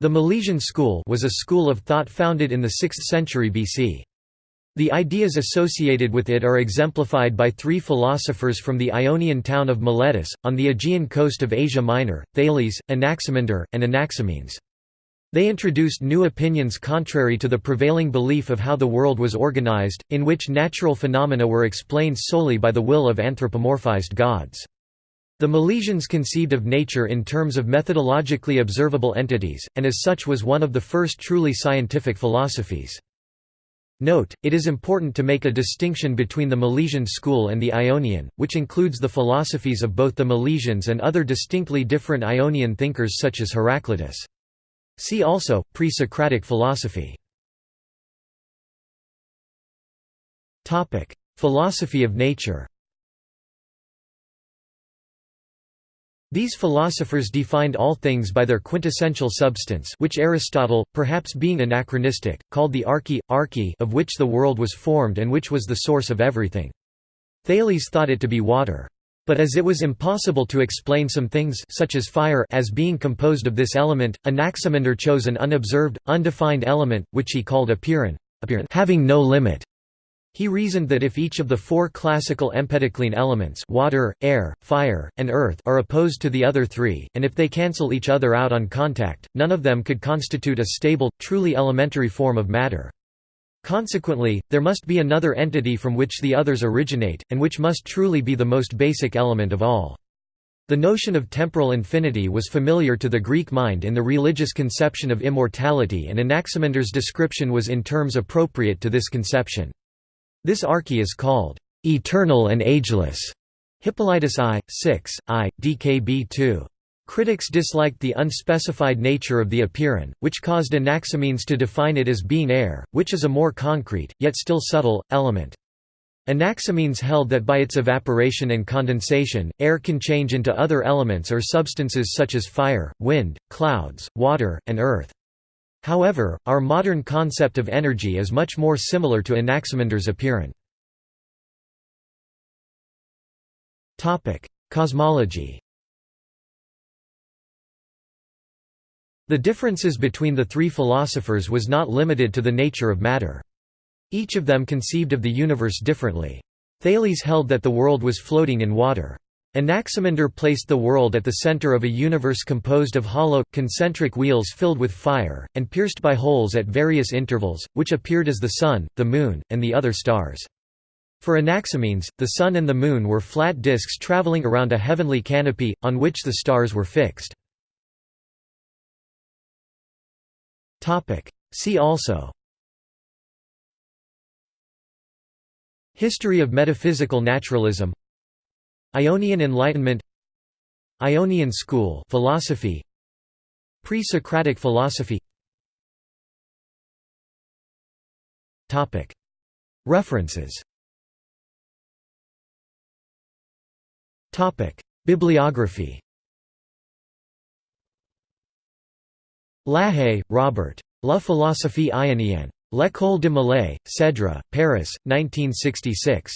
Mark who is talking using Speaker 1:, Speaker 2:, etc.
Speaker 1: The Milesian school was a school of thought founded in the 6th century BC. The ideas associated with it are exemplified by three philosophers from the Ionian town of Miletus, on the Aegean coast of Asia Minor, Thales, Anaximander, and Anaximenes. They introduced new opinions contrary to the prevailing belief of how the world was organized, in which natural phenomena were explained solely by the will of anthropomorphized gods. The Milesians conceived of nature in terms of methodologically observable entities, and as such was one of the first truly scientific philosophies. Note, it is important to make a distinction between the Milesian school and the Ionian, which includes the philosophies of both the Milesians and other distinctly different Ionian thinkers such as Heraclitus. See also, pre-Socratic philosophy. Philosophy of nature These philosophers defined all things by their quintessential substance which Aristotle, perhaps being anachronistic, called the arche, arche of which the world was formed and which was the source of everything. Thales thought it to be water. But as it was impossible to explain some things such as fire as being composed of this element, Anaximander chose an unobserved, undefined element, which he called apeiron, having no limit. He reasoned that if each of the four classical empedoclean elements water, air, fire, and earth are opposed to the other three, and if they cancel each other out on contact, none of them could constitute a stable, truly elementary form of matter. Consequently, there must be another entity from which the others originate, and which must truly be the most basic element of all. The notion of temporal infinity was familiar to the Greek mind in the religious conception of immortality and Anaximander's description was in terms appropriate to this conception. This arche is called eternal and ageless. Hippolytus I, 6, I, DKB 2. Critics disliked the unspecified nature of the apeiron, which caused Anaximenes to define it as being air, which is a more concrete, yet still subtle, element. Anaximenes held that by its evaporation and condensation, air can change into other elements or substances such as fire, wind, clouds, water, and earth. However, our modern concept of energy is much more similar to Anaximander's apeiron. Cosmology The differences between the three philosophers was not limited to the nature of matter. Each of them conceived of the universe differently. Thales held that the world was floating in water. Anaximander placed the world at the center of a universe composed of hollow, concentric wheels filled with fire, and pierced by holes at various intervals, which appeared as the Sun, the Moon, and the other stars. For Anaximenes, the Sun and the Moon were flat disks traveling around a heavenly canopy, on which the stars were fixed. See also History of metaphysical naturalism Ionian Enlightenment Ionian school philosophy Pre-Socratic philosophy Topic References Topic Bibliography Lahaye, Robert. La philosophie ionienne. L'École de Milet, Cedra, Paris, 1966.